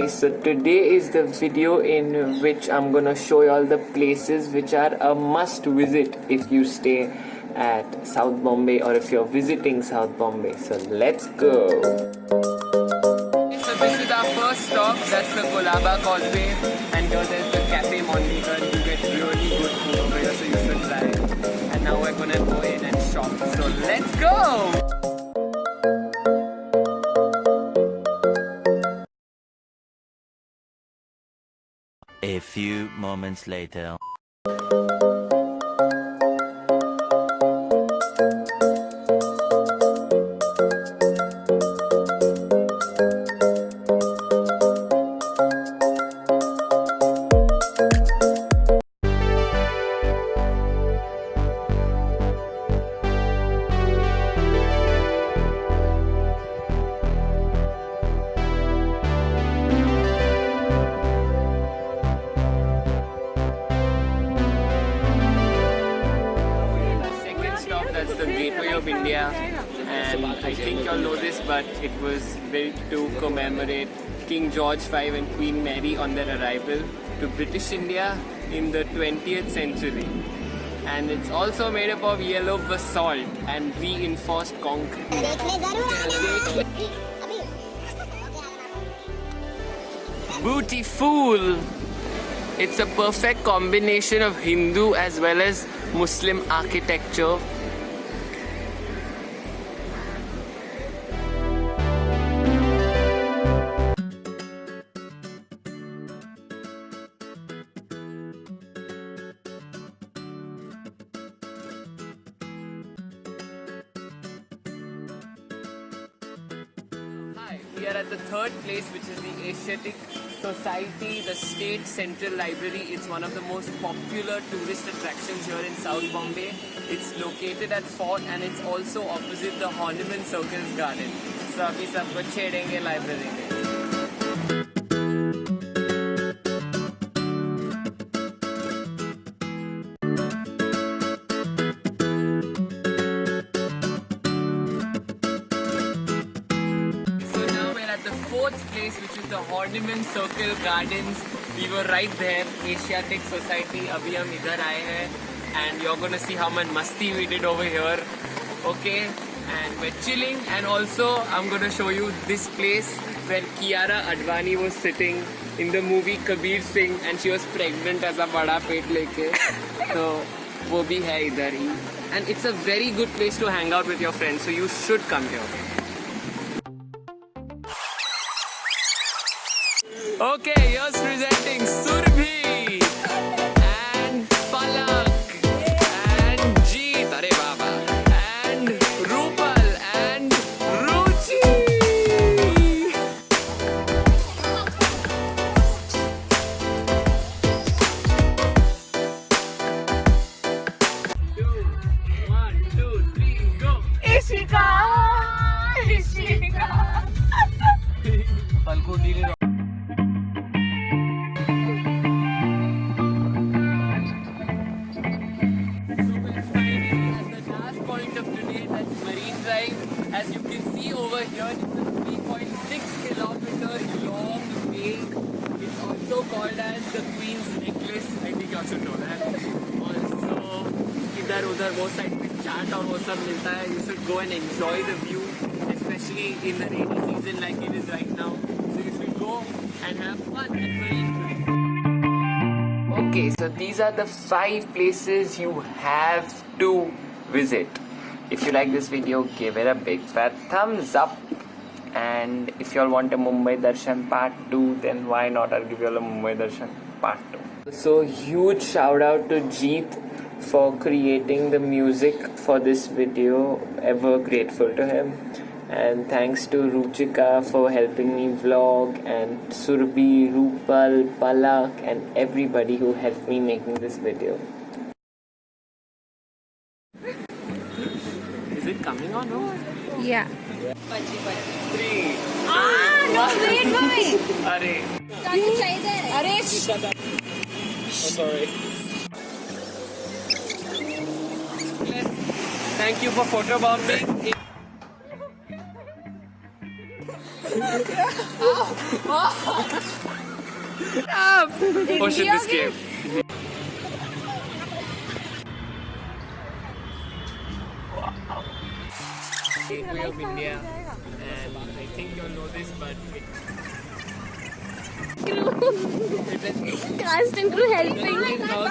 boys. So today is the video in which I'm gonna show you all the places which are a must visit if you stay at South Bombay or if you're visiting South Bombay. So let's go. So this is our first stop. That's the Colaba Causeway. And here there's the Cafe Mondegar you get really good food over here so you should try it. And now we're gonna go in and shop. So let's go few moments later. That's the gateway of India. And I think y'all know this but it was built to commemorate King George V and Queen Mary on their arrival to British India in the 20th century. And it's also made up of yellow basalt and reinforced concrete. Beautiful! It's a perfect combination of Hindu as well as Muslim architecture we are at the third place, which is the Asiatic Society, the State Central Library. It's one of the most popular tourist attractions here in South Bombay. It's located at Fort and it's also opposite the Horniman Circus Garden. So, we will library. fourth place, which is the Horniman Circle Gardens. We were right there, Asiatic Society. Abhi we are here, and you're gonna see how much masti we did over here. Okay, and we're chilling. And also, I'm gonna show you this place where Kiara Advani was sitting in the movie Kabir Singh, and she was pregnant as a bada pet leke. so, wo bhi hai idhar hi. And it's a very good place to hang out with your friends. So you should come here. Okay, here's presenting Surbhi As you can see over here, it's a 3.6 kilometer long way. It's also called as the Queen's Necklace. I think you should know that. Also, इधर उधर वो side पे चाट और वो सब मिलता है. You should go and enjoy the view, especially in the rainy season like it is right now. So you should go and have fun at Marine Drive. Okay, so these are the five places you have to visit. If you like this video, give it a big fat thumbs up. And if you all want a Mumbai Darshan part 2, then why not? I'll give you all a Mumbai Darshan part 2. So huge shout out to Jeet for creating the music for this video. Ever grateful to him. And thanks to Ruchika for helping me vlog and Surbhi, Rupal, Palak and everybody who helped me making this video. No? Yeah. Three. Ah, no, wait, wait. Are. Can't try that. Arish. Oh, sorry. Thank you for photobombing. Oh shit, this game. India, and I think you'll know this, but it, Cast and crew helping. it is how